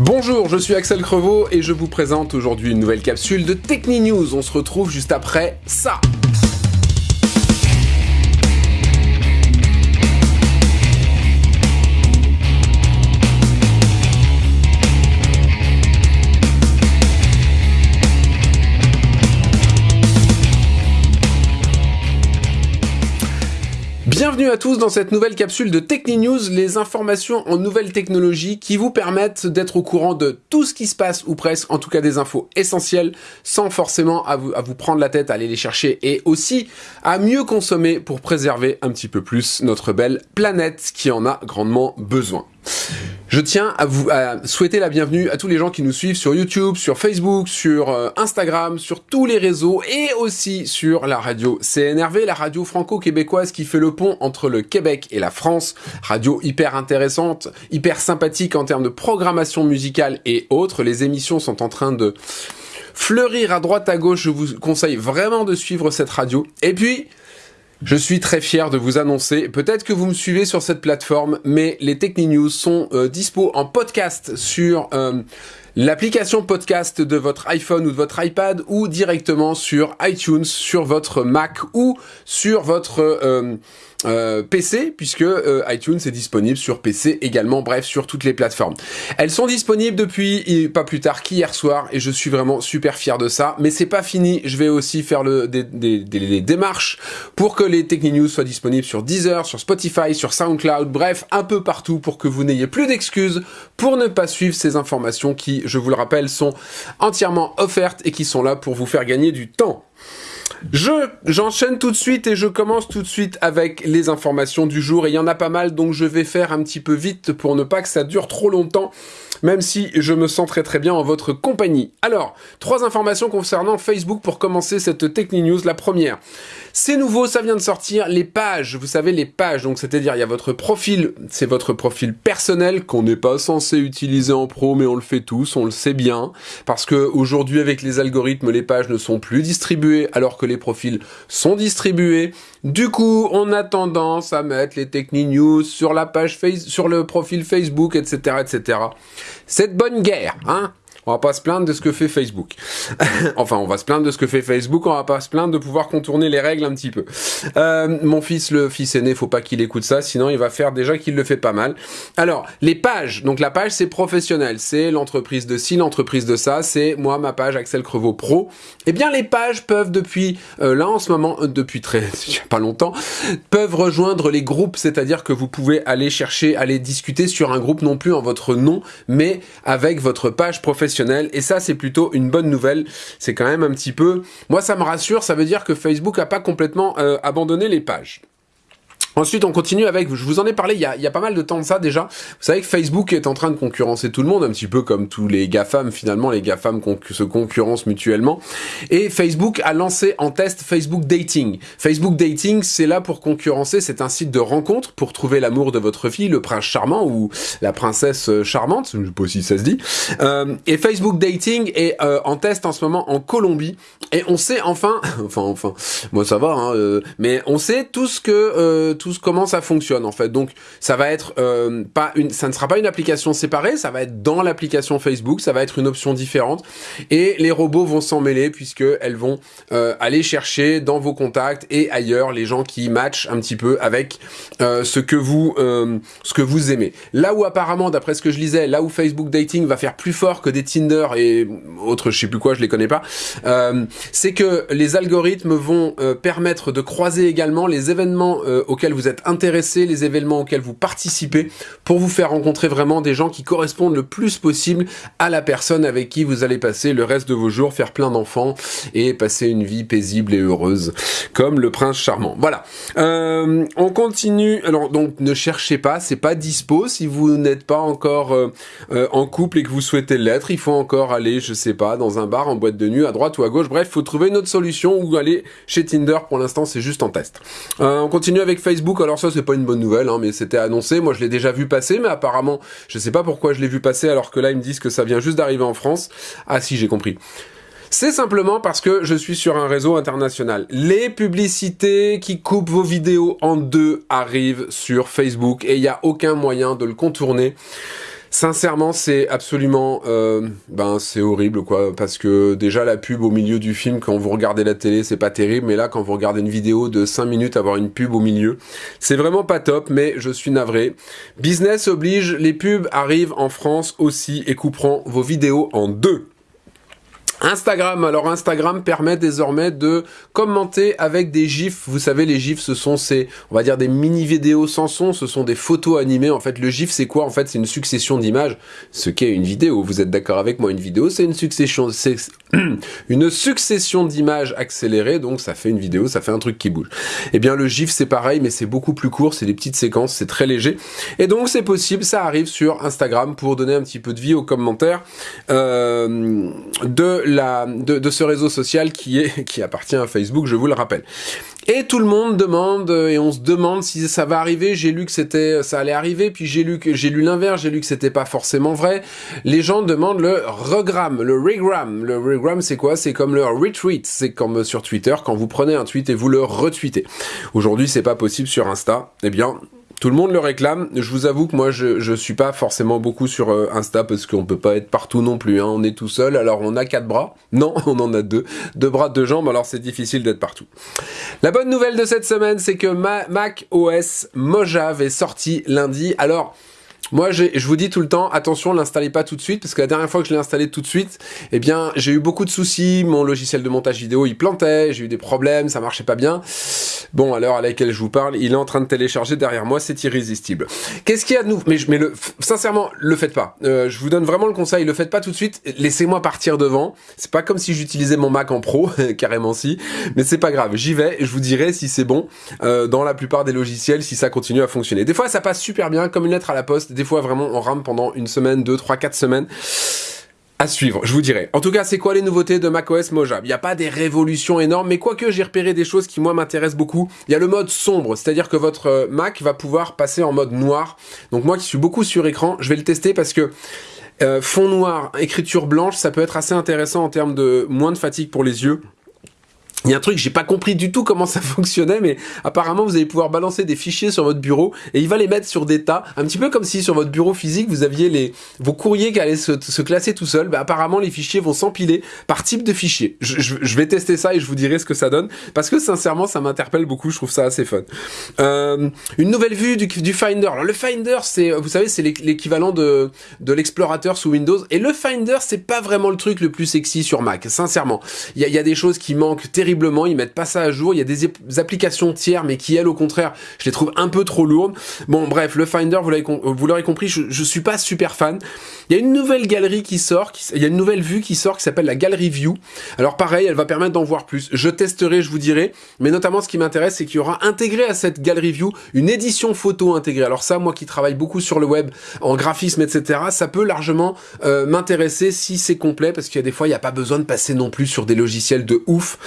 Bonjour, je suis Axel Crevaux et je vous présente aujourd'hui une nouvelle capsule de Techni News. On se retrouve juste après ça. Bienvenue à tous dans cette nouvelle capsule de Techni News, les informations en nouvelles technologies qui vous permettent d'être au courant de tout ce qui se passe, ou presque, en tout cas des infos essentielles, sans forcément à vous, à vous prendre la tête à aller les chercher, et aussi à mieux consommer pour préserver un petit peu plus notre belle planète qui en a grandement besoin. Je tiens à vous souhaiter la bienvenue à tous les gens qui nous suivent sur YouTube, sur Facebook, sur euh, Instagram, sur tous les réseaux et aussi sur la radio CNRV, la radio franco-québécoise qui fait le pont entre le Québec et la France. Radio hyper intéressante, hyper sympathique en termes de programmation musicale et autres. Les émissions sont en train de fleurir à droite à gauche. Je vous conseille vraiment de suivre cette radio. Et puis, je suis très fier de vous annoncer, peut-être que vous me suivez sur cette plateforme, mais les Techni News sont euh, dispo en podcast sur euh, l'application podcast de votre iPhone ou de votre iPad ou directement sur iTunes, sur votre Mac ou sur votre... Euh, euh, PC, puisque euh, iTunes est disponible sur PC également, bref, sur toutes les plateformes. Elles sont disponibles depuis pas plus tard qu'hier soir, et je suis vraiment super fier de ça, mais c'est pas fini, je vais aussi faire le, des, des, des, démarches pour que les Techni-News soient disponibles sur Deezer, sur Spotify, sur SoundCloud, bref, un peu partout pour que vous n'ayez plus d'excuses pour ne pas suivre ces informations qui, je vous le rappelle, sont entièrement offertes et qui sont là pour vous faire gagner du temps. Je j'enchaîne tout de suite et je commence tout de suite avec les informations du jour et il y en a pas mal donc je vais faire un petit peu vite pour ne pas que ça dure trop longtemps même si je me sens très très bien en votre compagnie. Alors, trois informations concernant Facebook pour commencer cette Techni News. La première, c'est nouveau, ça vient de sortir, les pages, vous savez les pages, donc c'est-à-dire il y a votre profil, c'est votre profil personnel qu'on n'est pas censé utiliser en pro, mais on le fait tous, on le sait bien, parce que aujourd'hui avec les algorithmes, les pages ne sont plus distribuées alors que les profils sont distribués. Du coup, on a tendance à mettre les Techni News sur la page face, sur le profil Facebook, etc., etc. Cette bonne guerre, hein on va pas se plaindre de ce que fait Facebook. enfin, on va se plaindre de ce que fait Facebook, on va pas se plaindre de pouvoir contourner les règles un petit peu. Euh, mon fils, le fils aîné, faut pas qu'il écoute ça, sinon il va faire déjà qu'il le fait pas mal. Alors, les pages. Donc la page, c'est professionnel. C'est l'entreprise de ci, l'entreprise de ça. C'est moi, ma page Axel Crevaux Pro. Eh bien, les pages peuvent depuis, euh, là en ce moment, euh, depuis très, pas longtemps, peuvent rejoindre les groupes. C'est-à-dire que vous pouvez aller chercher, aller discuter sur un groupe non plus en votre nom, mais avec votre page professionnelle et ça c'est plutôt une bonne nouvelle. C'est quand même un petit peu... Moi ça me rassure, ça veut dire que Facebook a pas complètement euh, abandonné les pages. Ensuite, on continue avec, je vous en ai parlé il y, a, il y a pas mal de temps de ça déjà. Vous savez que Facebook est en train de concurrencer tout le monde, un petit peu comme tous les GAFAM, finalement, les GAFAM se concurrencent mutuellement. Et Facebook a lancé en test Facebook Dating. Facebook Dating, c'est là pour concurrencer, c'est un site de rencontre pour trouver l'amour de votre fille, le prince charmant ou la princesse charmante, je sais pas si ça se dit. Euh, et Facebook Dating est euh, en test en ce moment en Colombie. Et on sait enfin, enfin, enfin, moi ça va, hein, euh, mais on sait tout ce que... Comment ça fonctionne en fait. Donc ça va être euh, pas une, ça ne sera pas une application séparée, ça va être dans l'application Facebook, ça va être une option différente et les robots vont s'en mêler puisque elles vont euh, aller chercher dans vos contacts et ailleurs les gens qui matchent un petit peu avec euh, ce que vous ce que vous aimez. Là où apparemment d'après ce que je lisais, là où Facebook Dating va faire plus fort que des Tinder et autres je sais plus quoi, je les connais pas, c'est que les algorithmes vont permettre de croiser également les événements auxquels vous êtes intéressé, les événements auxquels vous participez, pour vous faire rencontrer vraiment des gens qui correspondent le plus possible à la personne avec qui vous allez passer le reste de vos jours, faire plein d'enfants et passer une vie paisible et heureuse, comme le prince charmant. Voilà. Euh, on continue. Alors donc ne cherchez pas, c'est pas dispo si vous n'êtes pas encore euh, euh, en couple et que vous souhaitez l'être. Il faut encore aller, je sais pas, dans un bar, en boîte de nuit, à droite ou à gauche. Bref, faut trouver une autre solution ou aller chez Tinder. Pour l'instant, c'est juste en test. on continue avec Facebook alors ça c'est pas une bonne nouvelle, hein, mais c'était annoncé, moi je l'ai déjà vu passer, mais apparemment, je sais pas pourquoi je l'ai vu passer alors que là ils me disent que ça vient juste d'arriver en France. Ah si, j'ai compris. C'est simplement parce que je suis sur un réseau international. Les publicités qui coupent vos vidéos en deux arrivent sur Facebook et il n'y a aucun moyen de le contourner. Sincèrement, c'est absolument, euh, ben c'est horrible quoi, parce que déjà la pub au milieu du film quand vous regardez la télé, c'est pas terrible, mais là quand vous regardez une vidéo de 5 minutes, avoir une pub au milieu, c'est vraiment pas top, mais je suis navré. Business oblige, les pubs arrivent en France aussi et couperont vos vidéos en deux. Instagram, alors Instagram permet désormais de commenter avec des gifs. Vous savez, les gifs, ce sont ces, on va dire des mini vidéos sans son, ce sont des photos animées. En fait, le gif, c'est quoi? En fait, c'est une succession d'images. Ce qu'est une vidéo. Vous êtes d'accord avec moi? Une vidéo, c'est une succession, c'est une succession d'images accélérées. Donc, ça fait une vidéo, ça fait un truc qui bouge. Eh bien, le gif, c'est pareil, mais c'est beaucoup plus court. C'est des petites séquences, c'est très léger. Et donc, c'est possible, ça arrive sur Instagram pour donner un petit peu de vie aux commentaires euh, de la, de, ce réseau social qui, est, qui appartient à Facebook, je vous le rappelle. Et tout le monde demande, et on se demande si ça va arriver, j'ai lu que c'était, ça allait arriver, puis j'ai lu que, j'ai lu l'inverse, j'ai lu que c'était pas forcément vrai. Les gens demandent le regram, le regram. Le regram, c'est quoi? C'est comme le retweet. C'est comme sur Twitter, quand vous prenez un tweet et vous le retweetez. Aujourd'hui, c'est pas possible sur Insta. Eh bien, tout le monde le réclame. Je vous avoue que moi, je, je suis pas forcément beaucoup sur euh, Insta parce qu'on peut pas être partout non plus. Hein. On est tout seul. Alors, on a quatre bras. Non, on en a deux. Deux bras, deux jambes. Alors, c'est difficile d'être partout. La bonne nouvelle de cette semaine, c'est que Mac OS Mojave est sorti lundi. Alors, moi, je vous dis tout le temps, attention, l'installez pas tout de suite, parce que la dernière fois que je l'ai installé tout de suite, eh bien, j'ai eu beaucoup de soucis, mon logiciel de montage vidéo, il plantait, j'ai eu des problèmes, ça marchait pas bien. Bon, à l'heure à laquelle je vous parle, il est en train de télécharger derrière moi, c'est irrésistible. Qu'est-ce qu'il y a de nouveau Mais, mais le, sincèrement, le faites pas. Euh, je vous donne vraiment le conseil, le faites pas tout de suite, laissez-moi partir devant. C'est pas comme si j'utilisais mon Mac en pro, carrément si, mais c'est pas grave, j'y vais, je vous dirai si c'est bon euh, dans la plupart des logiciels, si ça continue à fonctionner. Des fois, ça passe super bien, comme une lettre à la poste, des fois vraiment on rame pendant une semaine, deux, trois, quatre semaines. À suivre, je vous dirai. En tout cas, c'est quoi les nouveautés de macOS Mojave Il n'y a pas des révolutions énormes, mais quoique j'ai repéré des choses qui moi m'intéressent beaucoup. Il y a le mode sombre, c'est-à-dire que votre euh, Mac va pouvoir passer en mode noir. Donc moi qui suis beaucoup sur écran, je vais le tester parce que euh, fond noir, écriture blanche, ça peut être assez intéressant en termes de moins de fatigue pour les yeux. Il y a un truc, j'ai pas compris du tout comment ça fonctionnait, mais apparemment vous allez pouvoir balancer des fichiers sur votre bureau et il va les mettre sur des tas, un petit peu comme si sur votre bureau physique vous aviez les vos courriers qui allaient se, classer tout seuls. Bah, apparemment les fichiers vont s'empiler par type de fichier. Je, vais tester ça et je vous dirai ce que ça donne parce que sincèrement ça m'interpelle beaucoup, je trouve ça assez fun. Euh, une nouvelle vue du, du Finder. Alors le Finder, c'est vous savez c'est l'équivalent de de l'explorateur sous Windows et le Finder c'est pas vraiment le truc le plus sexy sur Mac. Sincèrement, il y a, y a des choses qui manquent terriblement ils mettent pas ça à jour, il y a des, applications tiers, mais qui elles au contraire, je les trouve un peu trop lourdes. Bon bref, le Finder, vous l'aurez compris, je, je suis pas super fan. Il y a une nouvelle galerie qui sort, il y a une nouvelle vue qui sort qui s'appelle la Gallery View. Alors pareil, elle va permettre d'en voir plus. Je testerai, je vous dirai, mais notamment ce qui m'intéresse, c'est qu'il y aura intégré à cette Gallery View une édition photo intégrée. Alors ça, moi qui travaille beaucoup sur le web, en graphisme, etc., ça peut largement euh, m'intéresser si c'est complet, parce qu'il y a des fois, il n'y a pas besoin de passer non plus sur des logiciels de ouf.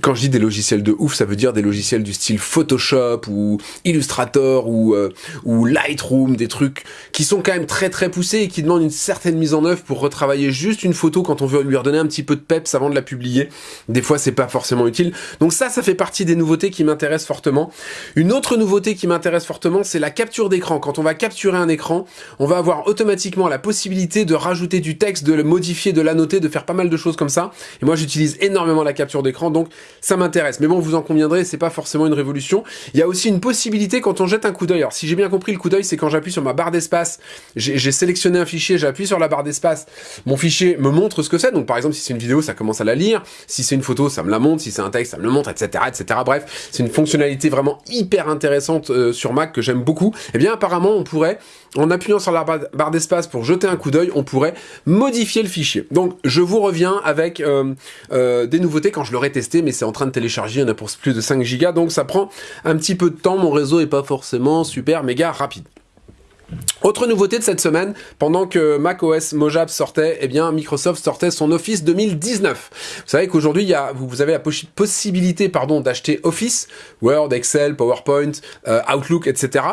Quand je dis des logiciels de ouf, ça veut dire des logiciels du style Photoshop ou Illustrator ou, euh, ou Lightroom, des trucs qui sont quand même très très poussés et qui demandent une certaine mise en œuvre pour retravailler juste une photo quand on veut lui redonner un petit peu de peps avant de la publier. Des fois, c'est pas forcément utile. Donc ça, ça fait partie des nouveautés qui m'intéressent fortement. Une autre nouveauté qui m'intéresse fortement, c'est la capture d'écran. Quand on va capturer un écran, on va avoir automatiquement la possibilité de rajouter du texte, de le modifier, de l'annoter, de faire pas mal de choses comme ça. Et moi, j'utilise énormément la capture d'écran, donc ça m'intéresse. Mais bon, vous en conviendrez, c'est pas forcément une révolution. Il y a aussi une possibilité quand on jette un coup d'œil. Alors, si j'ai bien compris, le coup d'œil, c'est quand j'appuie sur ma barre d'espace, j'ai sélectionné un fichier, j'appuie sur la barre d'espace, mon fichier me montre ce que c'est. Donc, par exemple, si c'est une vidéo, ça commence à la lire. Si c'est une photo, ça me la montre. Si c'est un texte, ça me le montre, etc., etc. Bref, c'est une fonctionnalité vraiment hyper intéressante euh, sur Mac que j'aime beaucoup. Eh bien, apparemment, on pourrait, en appuyant sur la barre d'espace pour jeter un coup d'œil, on pourrait modifier le fichier. Donc, je vous reviens avec euh, euh, des nouveautés quand je l'aurai testé, mais c'est en train de télécharger, il y en a pour plus de 5 gigas, donc ça prend un petit peu de temps, mon réseau est pas forcément super méga rapide. Autre nouveauté de cette semaine, pendant que macOS Mojave sortait, eh bien Microsoft sortait son Office 2019. Vous savez qu'aujourd'hui, vous avez la possibilité pardon, d'acheter Office, Word, Excel, PowerPoint, euh, Outlook, etc.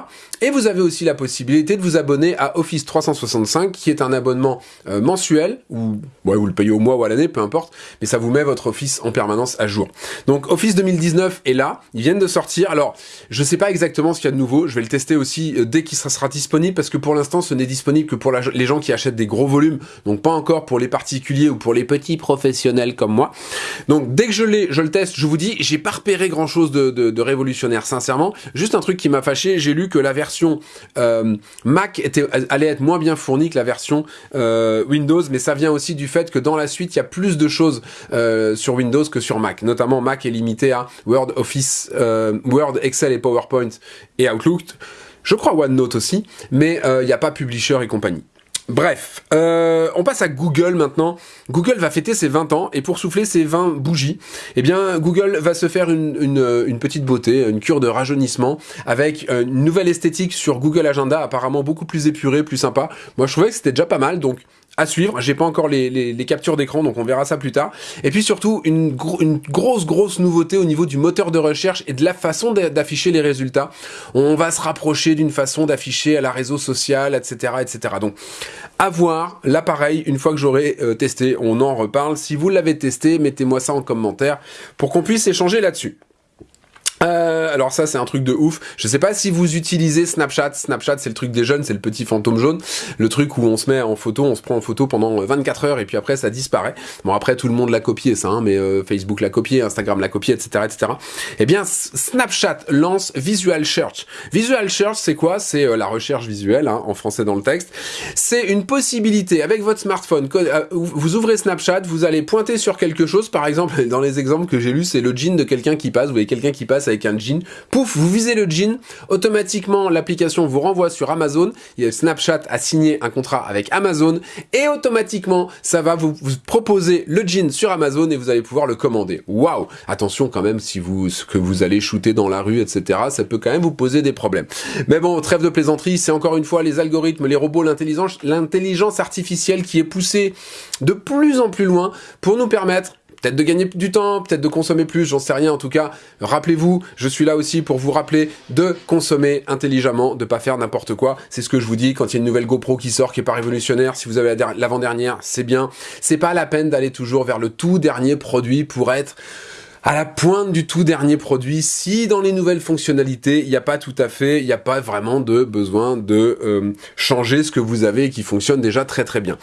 Et vous avez aussi la possibilité de vous abonner à Office 365, qui est un abonnement euh, mensuel, ou vous le payez au mois ou à l'année, peu importe, mais ça vous met votre Office en permanence à jour. Donc Office 2019 est là, ils viennent de sortir. Alors, je sais pas exactement ce qu'il y a de nouveau, je vais le tester aussi euh, dès qu'il sera disponible, parce que pour l'instant, ce n'est disponible que pour les gens qui achètent des gros volumes, donc pas encore pour les particuliers ou pour les petits professionnels comme moi. Donc dès que je l'ai, je le teste, je vous dis, j'ai pas repéré grand chose de, de, révolutionnaire, sincèrement. Juste un truc qui m'a fâché, j'ai lu que la version euh, Mac était, allait être moins bien fournie que la version euh, Windows, mais ça vient aussi du fait que dans la suite, il y a plus de choses euh, sur Windows que sur Mac. Notamment, Mac est limité à Word, Office, Word, Excel et PowerPoint et Outlook. Je crois OneNote aussi, mais il n'y a pas Publisher et compagnie. Bref, euh, on passe à Google maintenant. Google va fêter ses 20 ans et pour souffler ses 20 bougies, eh bien Google va se faire une, une, petite beauté, une cure de rajeunissement avec une nouvelle esthétique sur Google Agenda, apparemment beaucoup plus épurée, plus sympa. Moi je trouvais que c'était déjà pas mal, donc à suivre. J'ai pas encore les, captures d'écran, donc on verra ça plus tard. Et puis surtout, une, une, grosse, grosse nouveauté au niveau du moteur de recherche et de la façon d'afficher les résultats. On va se rapprocher d'une façon d'afficher à la réseau social, etc., etc. Donc, à voir l'appareil une fois que j'aurai euh, testé. On en reparle. Si vous l'avez testé, mettez-moi ça en commentaire pour qu'on puisse échanger là-dessus. Euh, alors ça c'est un truc de ouf. Je sais pas si vous utilisez Snapchat. Snapchat c'est le truc des jeunes, c'est le petit fantôme jaune, le truc où on se met en photo, on se prend en photo pendant 24 heures et puis après ça disparaît. Bon après tout le monde l'a copié ça, hein, mais euh, Facebook l'a copié, Instagram l'a copié, etc., etc. Eh bien Snapchat lance Visual Search. Visual Search c'est quoi? C'est euh, la recherche visuelle hein, en français dans le texte. C'est une possibilité avec votre smartphone. Vous ouvrez Snapchat, vous allez pointer sur quelque chose. Par exemple dans les exemples que j'ai lus, c'est le jean de quelqu'un qui passe. Vous voyez quelqu'un qui passe avec un jean. Pouf, vous visez le jean, automatiquement l'application vous renvoie sur Amazon. Snapchat a signé un contrat avec Amazon et automatiquement ça va vous, proposer le jean sur Amazon et vous allez pouvoir le commander. Waouh Attention quand même si vous ce que vous allez shooter dans la rue, etc. Ça peut quand même vous poser des problèmes. Mais bon, trêve de plaisanterie, c'est encore une fois les algorithmes, les robots, l'intelligence, l'intelligence artificielle qui est poussée de plus en plus loin pour nous permettre peut-être de gagner du temps, peut-être de consommer plus, j'en sais rien en tout cas. Rappelez-vous, je suis là aussi pour vous rappeler de consommer intelligemment, de pas faire n'importe quoi. C'est ce que je vous dis quand il y a une nouvelle GoPro qui sort qui est pas révolutionnaire, si vous avez l'avant-dernière, c'est bien. C'est pas la peine d'aller toujours vers le tout dernier produit pour être à la pointe du tout dernier produit, si dans les nouvelles fonctionnalités, il n'y a pas tout à fait, il n'y a pas vraiment de besoin de euh, changer ce que vous avez et qui fonctionne déjà très très bien.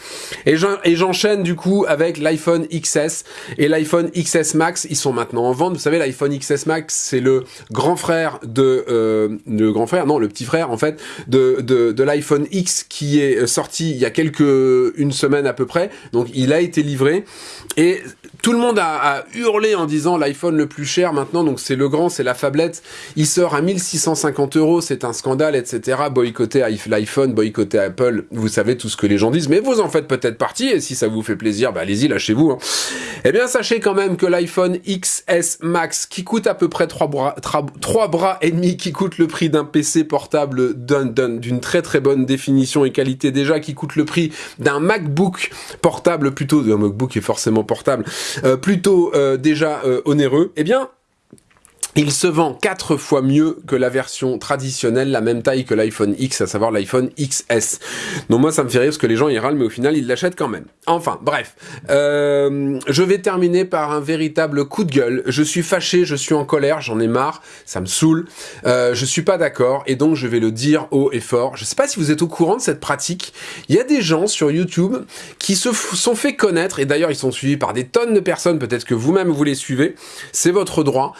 Et j'enchaîne du coup avec l'iPhone XS et l'iPhone XS Max, ils sont maintenant en vente. Vous savez, l'iPhone XS Max, c'est le grand frère de... Euh, le grand frère, non, le petit frère en fait, de, de, l'iPhone X qui est sorti il y a quelques... une semaine à peu près. Donc il a été livré et tout le monde a, a hurlé en disant l'iPhone le plus cher maintenant, donc c'est le grand, c'est la fablette. Il sort à 1650 euros, c'est un scandale, etc. Boycotter l'iPhone, boycotter Apple, vous savez tout ce que les gens disent, mais vous en faites peut-être partie, et si ça vous fait plaisir, bah allez-y, lâchez-vous. Hein. Eh bien, sachez quand même que l'iPhone XS Max, qui coûte à peu près 3 bras, 3 bras et demi, qui coûte le prix d'un PC portable d'une très très bonne définition et qualité déjà, qui coûte le prix d'un MacBook portable plutôt, un MacBook est forcément portable, euh, plutôt euh, déjà euh, eh bien, il se vend quatre fois mieux que la version traditionnelle, la même taille que l'iPhone X, à savoir l'iPhone XS. Donc moi ça me fait rire parce que les gens ils râlent, mais au final ils l'achètent quand même. Enfin, bref. je vais terminer par un véritable coup de gueule. Je suis fâché, je suis en colère, j'en ai marre, ça me saoule. Euh, je suis pas d'accord et donc je vais le dire haut et fort. Je sais pas si vous êtes au courant de cette pratique. Il y a des gens sur YouTube qui se sont fait connaître, et d'ailleurs ils sont suivis par des tonnes de personnes, peut-être que vous-même vous les suivez, c'est votre droit.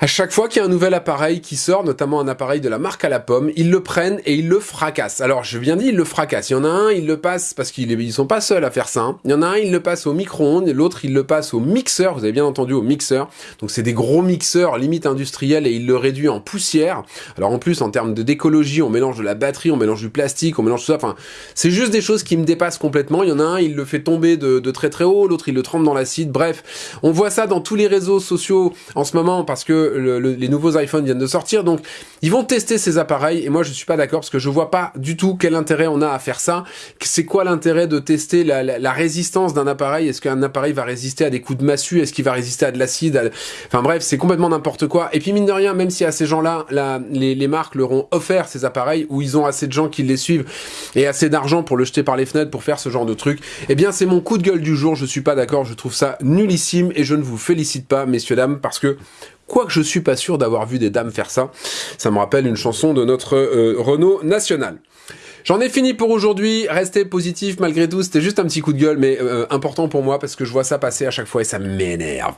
À chaque fois qu'il y a un nouvel appareil qui sort, notamment un appareil de la marque à la pomme, ils le prennent et ils le fracassent. Alors, je viens dire, ils le fracassent. Il y en a un, ils le passent parce qu'ils ils sont pas seuls à faire ça. Hein. Il y en a un, il le passe au micro-ondes, l'autre, il le passe au mixeur. Vous avez bien entendu, au mixeur. Donc, c'est des gros mixeurs, limite industriels, et il le réduit en poussière. Alors, en plus, en termes d'écologie, on mélange de la batterie, on mélange du plastique, on mélange tout ça. Enfin, c'est juste des choses qui me dépassent complètement. Il y en a un, il le fait tomber de, de très très haut, l'autre, il le trempe dans l'acide. Bref, on voit ça dans tous les réseaux sociaux en ce moment parce que les nouveaux iPhones viennent de sortir, donc ils vont tester ces appareils, et moi je suis pas d'accord, parce que je vois pas du tout quel intérêt on a à faire ça. C'est quoi l'intérêt de tester la, résistance d'un appareil? Est-ce qu'un appareil va résister à des coups de massue? Est-ce qu'il va résister à de l'acide? Enfin bref, c'est complètement n'importe quoi. Et puis mine de rien, même si à ces gens-là, les, marques leur ont offert ces appareils, où ils ont assez de gens qui les suivent, et assez d'argent pour le jeter par les fenêtres, pour faire ce genre de truc, eh bien c'est mon coup de gueule du jour, je suis pas d'accord, je trouve ça nullissime, et je ne vous félicite pas, messieurs, dames, parce que Quoique je suis pas sûr d'avoir vu des dames faire ça. Ça me rappelle une chanson de notre euh, Renault national. J'en ai fini pour aujourd'hui. Restez positif malgré tout. C'était juste un petit coup de gueule, mais euh, important pour moi parce que je vois ça passer à chaque fois et ça m'énerve.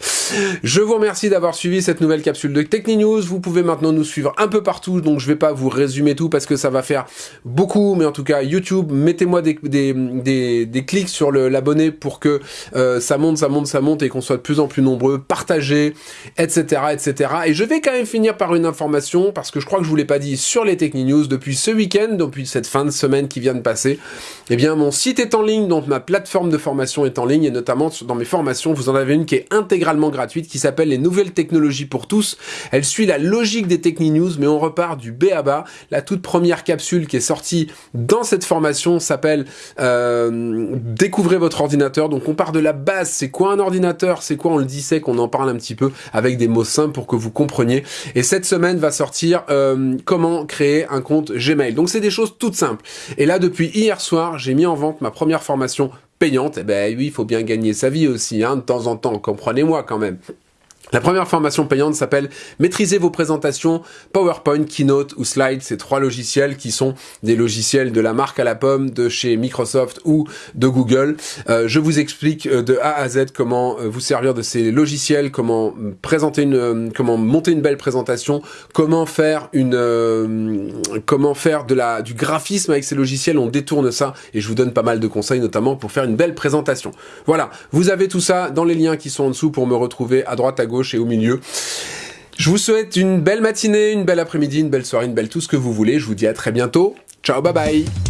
Je vous remercie d'avoir suivi cette nouvelle capsule de Techni Vous pouvez maintenant nous suivre un peu partout, donc je vais pas vous résumer tout parce que ça va faire beaucoup, mais en tout cas YouTube, mettez-moi des, des, des, clics sur l'abonné pour que euh, ça monte, ça monte, ça monte et qu'on soit de plus en plus nombreux. Partagez, etc., etc. Et je vais quand même finir par une information parce que je crois que je vous l'ai pas dit sur les Techni News depuis ce week-end, depuis cette fin de semaine qui vient de passer, eh bien mon site est en ligne, donc ma plateforme de formation est en ligne, et notamment dans mes formations, vous en avez une qui est intégralement gratuite, qui s'appelle les nouvelles technologies pour tous. Elle suit la logique des Techni News, mais on repart du B à bas. La toute première capsule qui est sortie dans cette formation s'appelle euh, Découvrez votre ordinateur. Donc on part de la base, c'est quoi un ordinateur, c'est quoi? On le disait qu'on en parle un petit peu avec des mots simples pour que vous compreniez. Et cette semaine va sortir euh, comment créer un compte Gmail. Donc c'est des choses toutes simples. Et là, depuis hier soir, j'ai mis en vente ma première formation payante. Eh ben oui, il faut bien gagner sa vie aussi, hein, de temps en temps, comprenez-moi quand même. La première formation payante s'appelle Maîtriser vos présentations PowerPoint, Keynote ou Slide. Ces trois logiciels qui sont des logiciels de la marque à la pomme de chez Microsoft ou de Google. Euh, je vous explique euh, de A à Z comment euh, vous servir de ces logiciels, comment présenter une, comment monter une belle présentation, comment faire une, comment faire du graphisme avec ces logiciels. On détourne ça et je vous donne pas mal de conseils notamment pour faire une belle présentation. Voilà, vous avez tout ça dans les liens qui sont en dessous pour me retrouver à droite à et au milieu. Je vous souhaite une belle matinée, une belle après-midi, une belle soirée, une belle tout ce que vous voulez. Je vous dis à très bientôt. Ciao, bye bye